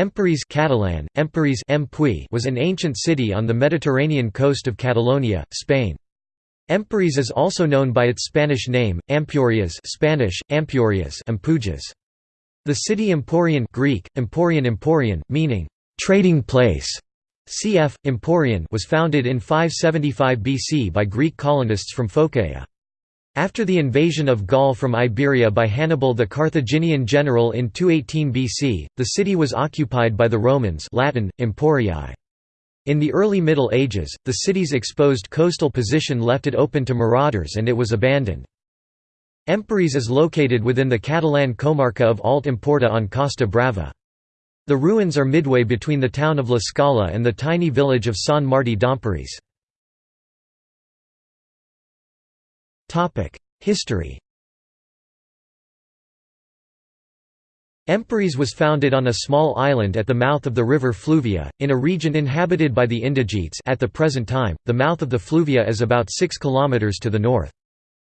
Empúries Catalan, Empúries was an ancient city on the Mediterranean coast of Catalonia, Spain. Empúries is also known by its Spanish name, Ampurias Spanish, Ampurias Ampujas. The city Emporion Greek, Emporion Emporion, meaning, "...trading place", cf. Emporion was founded in 575 BC by Greek colonists from Phocaea. After the invasion of Gaul from Iberia by Hannibal the Carthaginian general in 218 BC, the city was occupied by the Romans Latin, Emporii. In the early Middle Ages, the city's exposed coastal position left it open to marauders and it was abandoned. Empúries is located within the Catalan comarca of Alt Empordà on Costa Brava. The ruins are midway between the town of L'Escala and the tiny village of Sant Martí d'Empúries. History Empúries was founded on a small island at the mouth of the river Fluvia, in a region inhabited by the Indigetes at the present time, the mouth of the Fluvia is about 6 km to the north.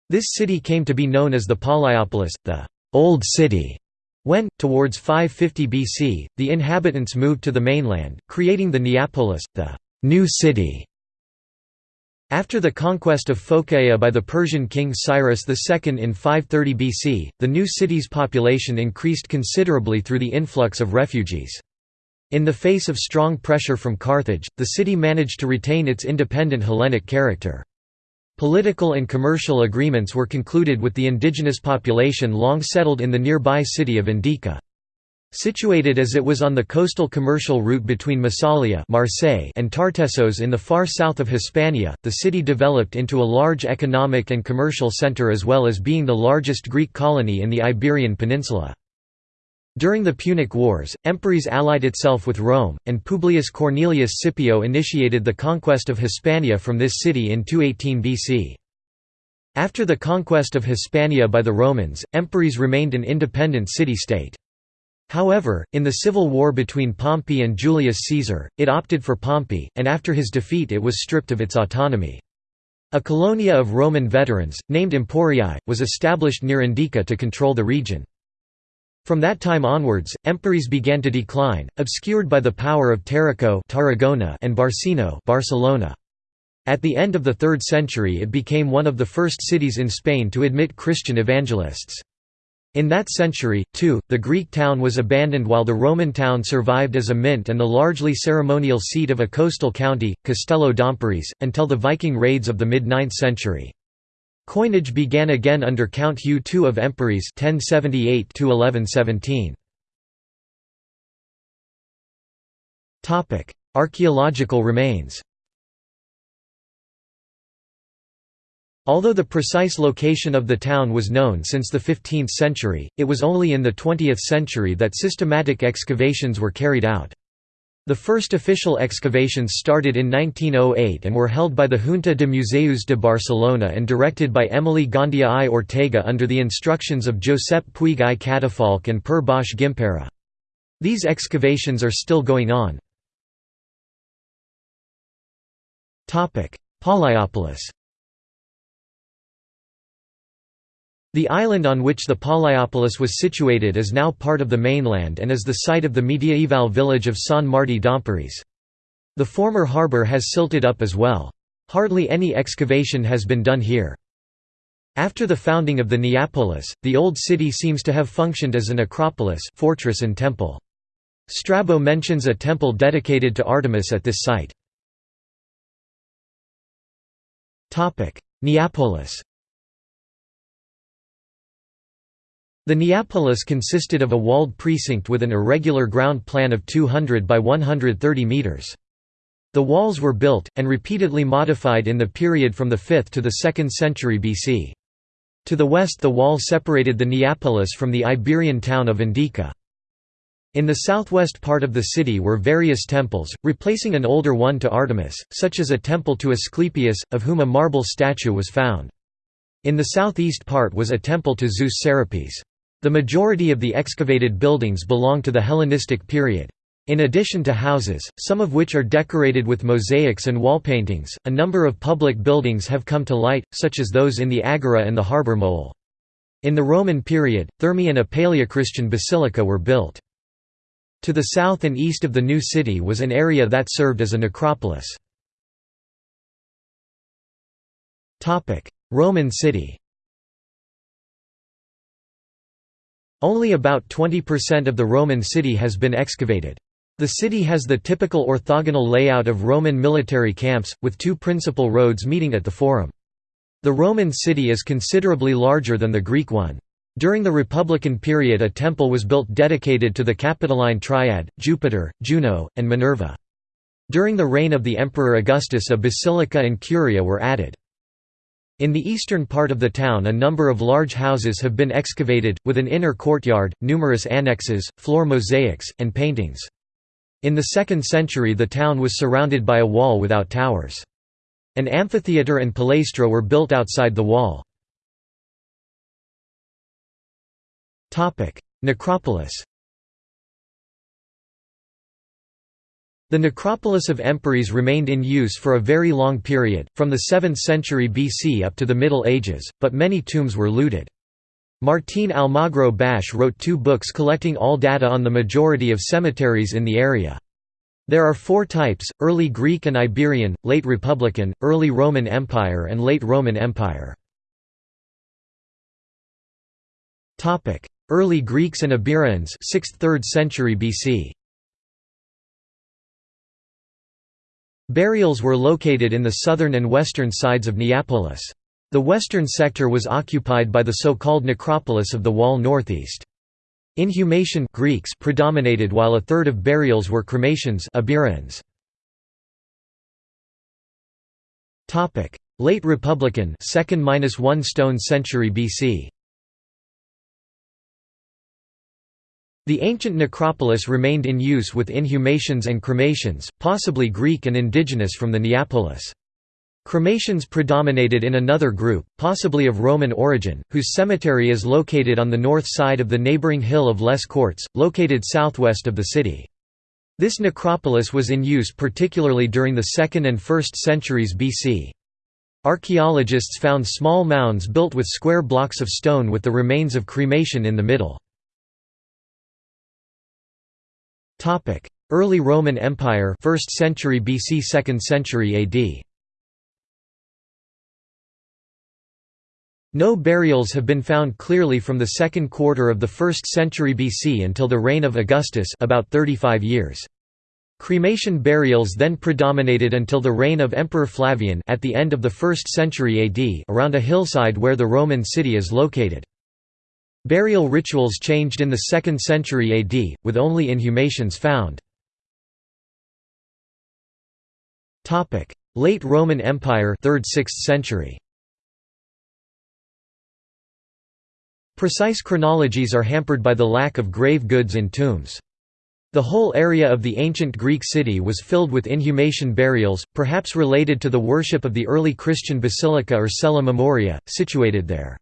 This city came to be known as the Palaiopolis, the «Old City», when, towards 550 BC, the inhabitants moved to the mainland, creating the Neapolis, the «New City». After the conquest of Phocaea by the Persian king Cyrus II in 530 BC, the new city's population increased considerably through the influx of refugees. In the face of strong pressure from Carthage, the city managed to retain its independent Hellenic character. Political and commercial agreements were concluded with the indigenous population long settled in the nearby city of Indica. Situated as it was on the coastal commercial route between Massalia Marseille and Tartessos in the far south of Hispania, the city developed into a large economic and commercial centre as well as being the largest Greek colony in the Iberian Peninsula. During the Punic Wars, Empúries allied itself with Rome, and Publius Cornelius Scipio initiated the conquest of Hispania from this city in 218 BC. After the conquest of Hispania by the Romans, Empúries remained an independent city-state. However, in the civil war between Pompey and Julius Caesar, it opted for Pompey, and after his defeat it was stripped of its autonomy. A colonia of Roman veterans, named Emporii, was established near Indica to control the region. From that time onwards, Empúries began to decline, obscured by the power of Tarraco and Barcino Barcelona. At the end of the 3rd century it became one of the first cities in Spain to admit Christian evangelists. In that century, too, the Greek town was abandoned while the Roman town survived as a mint and the largely ceremonial seat of a coastal county, Castello d'Empúries, until the Viking raids of the mid-9th century. Coinage began again under Count Hugh II of Empúries 1078 Archaeological remains Although the precise location of the town was known since the 15th century, it was only in the 20th century that systematic excavations were carried out. The first official excavations started in 1908 and were held by the Junta de Museus de Barcelona and directed by Emili Gandia i Ortega under the instructions of Josep Puig i Cadafalch and Per Bosch Gimpera. These excavations are still going on. Palaiopolis The island on which the Palaiopolis was situated is now part of the mainland and is the site of the mediaeval village of Sant Martí d'Empúries. The former harbour has silted up as well. Hardly any excavation has been done here. After the founding of the Neapolis, the old city seems to have functioned as an acropolis fortress and temple. Strabo mentions a temple dedicated to Artemis at this site. Neapolis The Neapolis consisted of a walled precinct with an irregular ground plan of 200 by 130 metres. The walls were built, and repeatedly modified in the period from the 5th to the 2nd century BC. To the west the wall separated the Neapolis from the Iberian town of Indica. In the southwest part of the city were various temples, replacing an older one to Artemis, such as a temple to Asclepius, of whom a marble statue was found. In the southeast part was a temple to Zeus Serapis. The majority of the excavated buildings belong to the Hellenistic period. In addition to houses, some of which are decorated with mosaics and wall paintings, a number of public buildings have come to light, such as those in the Agora and the harbour mole. In the Roman period, Thermae and a Paleochristian basilica were built. To the south and east of the new city was an area that served as a necropolis. Roman city Only about 20% of the Roman city has been excavated. The city has the typical orthogonal layout of Roman military camps, with two principal roads meeting at the Forum. The Roman city is considerably larger than the Greek one. During the Republican period a temple was built dedicated to the Capitoline Triad, Jupiter, Juno, and Minerva. During the reign of the Emperor Augustus a basilica and curia were added. In the eastern part of the town a number of large houses have been excavated, with an inner courtyard, numerous annexes, floor mosaics, and paintings. In the 2nd century the town was surrounded by a wall without towers. An amphitheatre and palaestra were built outside the wall. Necropolis The necropolis of Empúries remained in use for a very long period, from the 7th century BC up to the Middle Ages, but many tombs were looted. Martín Almagro Basch wrote two books collecting all data on the majority of cemeteries in the area. There are four types, Early Greek and Iberian, Late Republican, Early Roman Empire and Late Roman Empire. Early Greeks and Iberians 6th–3rd century BC. Burials were located in the southern and western sides of Neapolis. The western sector was occupied by the so-called necropolis of the wall northeast. Inhumation Greeks predominated while a third of burials were cremations. Late Republican 2nd–1 stone century BC. The ancient necropolis remained in use with inhumations and cremations, possibly Greek and indigenous from the Neapolis. Cremations predominated in another group, possibly of Roman origin, whose cemetery is located on the north side of the neighboring hill of Les Corts, located southwest of the city. This necropolis was in use particularly during the 2nd and 1st centuries BC. Archaeologists found small mounds built with square blocks of stone with the remains of cremation in the middle. Topic: Early Roman Empire, 1st century BC, 2nd century AD. No burials have been found clearly from the second quarter of the 1st century BC until the reign of Augustus about 35 years. Cremation burials then predominated until the reign of Emperor Flavian at the end of the 1st century AD around a hillside where the Roman city is located. Burial rituals changed in the 2nd century AD, with only inhumations found. Late Roman Empire 3rd–6th century. Precise chronologies are hampered by the lack of grave goods in tombs. The whole area of the ancient Greek city was filled with inhumation burials, perhaps related to the worship of the early Christian basilica or cella memoria, situated there.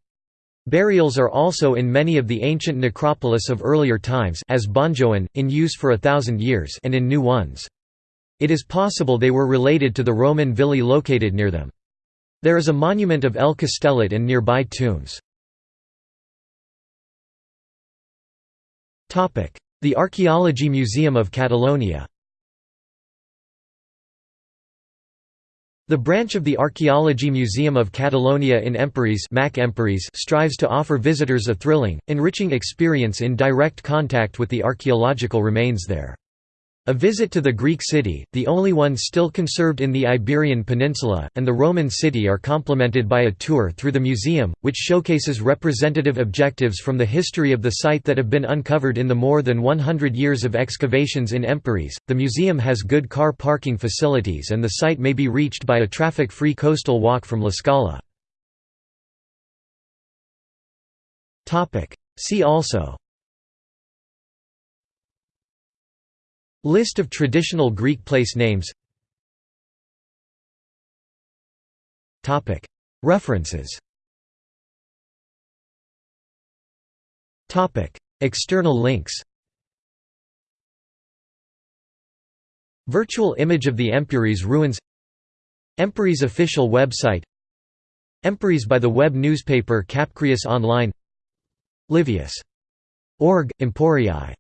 Burials are also in many of the ancient necropolis of earlier times as Bonjoan, in use for a thousand years and in new ones. It is possible they were related to the Roman villi located near them. There is a monument of El Castellet and nearby tombs. The Archaeology Museum of Catalonia The branch of the Archaeology Museum of Catalonia in Empúries strives to offer visitors a thrilling, enriching experience in direct contact with the archaeological remains there. A visit to the Greek city, the only one still conserved in the Iberian Peninsula, and the Roman city are complemented by a tour through the museum, which showcases representative objectives from the history of the site that have been uncovered in the more than 100 years of excavations in Empúries. The museum has good car parking facilities and the site may be reached by a traffic-free coastal walk from L'Escala. See also List of traditional Greek place names. References. External links. Virtual image of the Empúries ruins. Empúries official website. Empúries by the web newspaper Capcrius Online. Livius. Org, Emporii